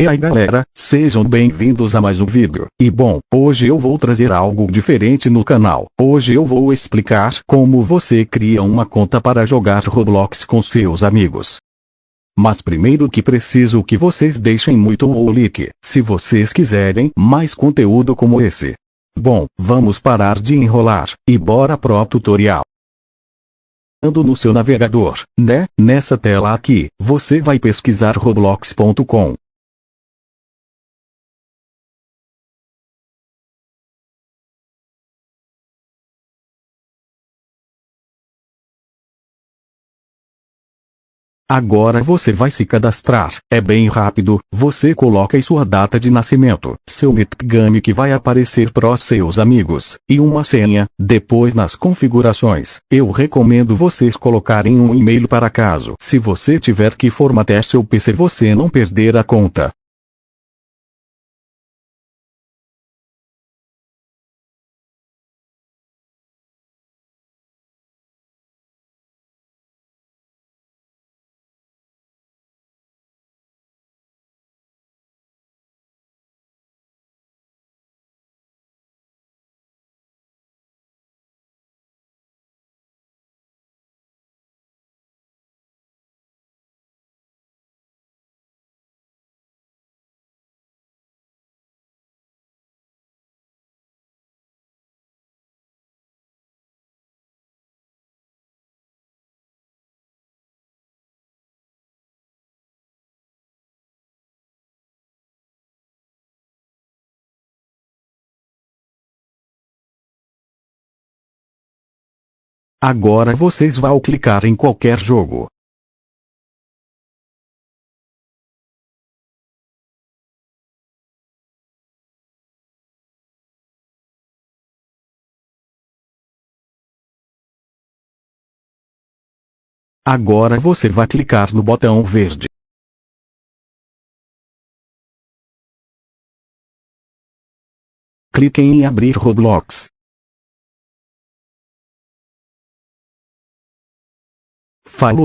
E aí galera, sejam bem-vindos a mais um vídeo. E bom, hoje eu vou trazer algo diferente no canal. Hoje eu vou explicar como você cria uma conta para jogar Roblox com seus amigos. Mas primeiro que preciso que vocês deixem muito o like, se vocês quiserem mais conteúdo como esse. Bom, vamos parar de enrolar, e bora pro tutorial no seu navegador, né? Nessa tela aqui, você vai pesquisar roblox.com. Agora você vai se cadastrar. É bem rápido. Você coloca aí sua data de nascimento, seu nickname que vai aparecer para seus amigos, e uma senha. Depois nas configurações, eu recomendo vocês colocarem um e-mail para caso. Se você tiver que formatear seu PC você não perder a conta. Agora vocês vão clicar em qualquer jogo. Agora você vai clicar no botão verde. Clique em abrir Roblox. Phản.